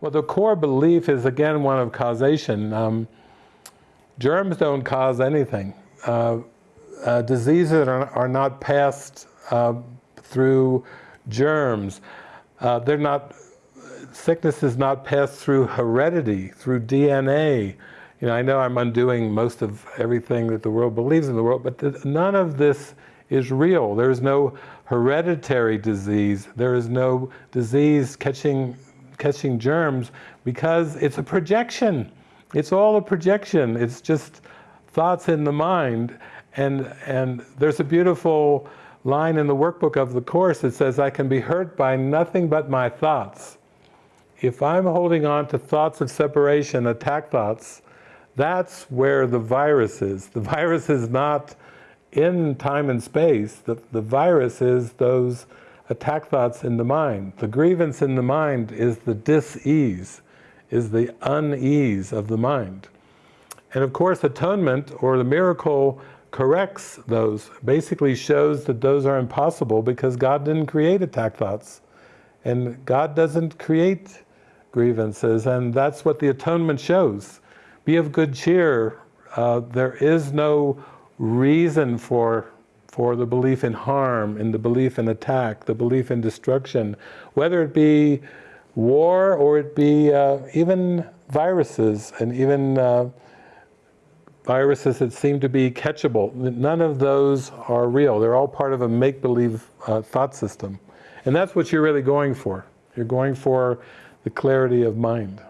Well, the core belief is again one of causation. Um, germs don't cause anything. Uh, uh, diseases are, are, not passed uh, through germs. Uh, they're not, sickness is not passed through heredity, through DNA. You know, I know I'm undoing most of everything that the world believes in the world, but th none of this is real. There is no hereditary disease. There is no disease catching catching germs because it's a projection. It's all a projection. It's just thoughts in the mind. And, and there's a beautiful line in the workbook of the Course that says, I can be hurt by nothing but my thoughts. If I'm holding on to thoughts of separation, attack thoughts, that's where the virus is. The virus is not in time and space. The, the virus is those attack thoughts in the mind. The grievance in the mind is the dis-ease, is the unease of the mind. And of course atonement, or the miracle, corrects those, basically shows that those are impossible because God didn't create attack thoughts. And God doesn't create grievances, and that's what the atonement shows. Be of good cheer. Uh, there is no reason for for the belief in harm, in the belief in attack, the belief in destruction, whether it be war or it be uh, even viruses and even uh, viruses that seem to be catchable. None of those are real. They're all part of a make-believe uh, thought system. And that's what you're really going for. You're going for the clarity of mind.